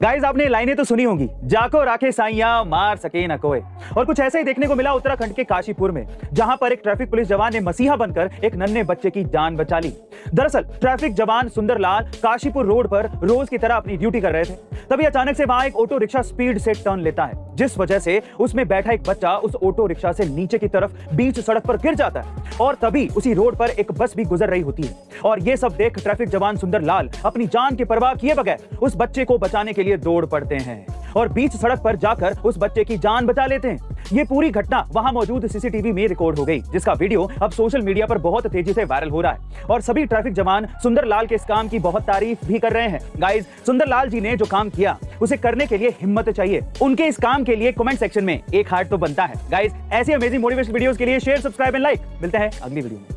Guys आपने लाइनें तो सुनी होंगी। जाको राखे साइया मार सके न कोई और कुछ ऐसा ही देखने को मिला उत्तराखंड के काशीपुर में, जहाँ पर एक ट्रैफ़िक पुलिस जवान ने मसीहा बनकर एक नन्हे बच्चे की जान बचा ली। दरअसल, ट्रैफ़िक जवान सुंदरलाल काशीपुर रोड पर रोज की तरह अपनी ड्यूटी कर रहे थे। तभी अचानक से वहाँ एक ऑटो रिक्शा स्पीड से टर्न लेता है, जिस वजह से उसमें बैठा एक बच्चा उस ऑटो रिक्शा से नीचे की तरफ़ बीच सड़क पर गिर जाता है। और तभी उसी रोड पर एक बस भी गुजर रही होती है। और ये सब देख ट्रैफ़िक जवान सुंदर लाल अपनी जान की परवाह किए बगैर उस बच्चे को बचाने के लिए दौड़ पड़ते हैं। और बीच सड़क पर जाकर उस बच्चे की जान बचा लेते हैं। ये पूरी घटना वहाँ मौजूद सीसीटीवी में रिकॉर्ड हो गई, जिसका वीडियो अब सोशल मीडिया पर बहुत तेज़ी से वायरल हो रहा है। और सभी ट्रैफ़िक जवान सुंदरलाल के इस काम की बहुत तारीफ़ भी कर रहे हैं। गाइज़ सुंदरलाल जी ने जो काम किया, उसे करने के लिए हिम्मत चाहिए। उनके इस काम के लिए कमेंट सेक्शन में एक हार्ट तो बनता है। गाइज़ ऐसी अमेजिंग मोटिवेशन वीडियोस के लिए शेयर सब्सक्राइब एंड लाइक मिलते हैं अगली वीडियो में।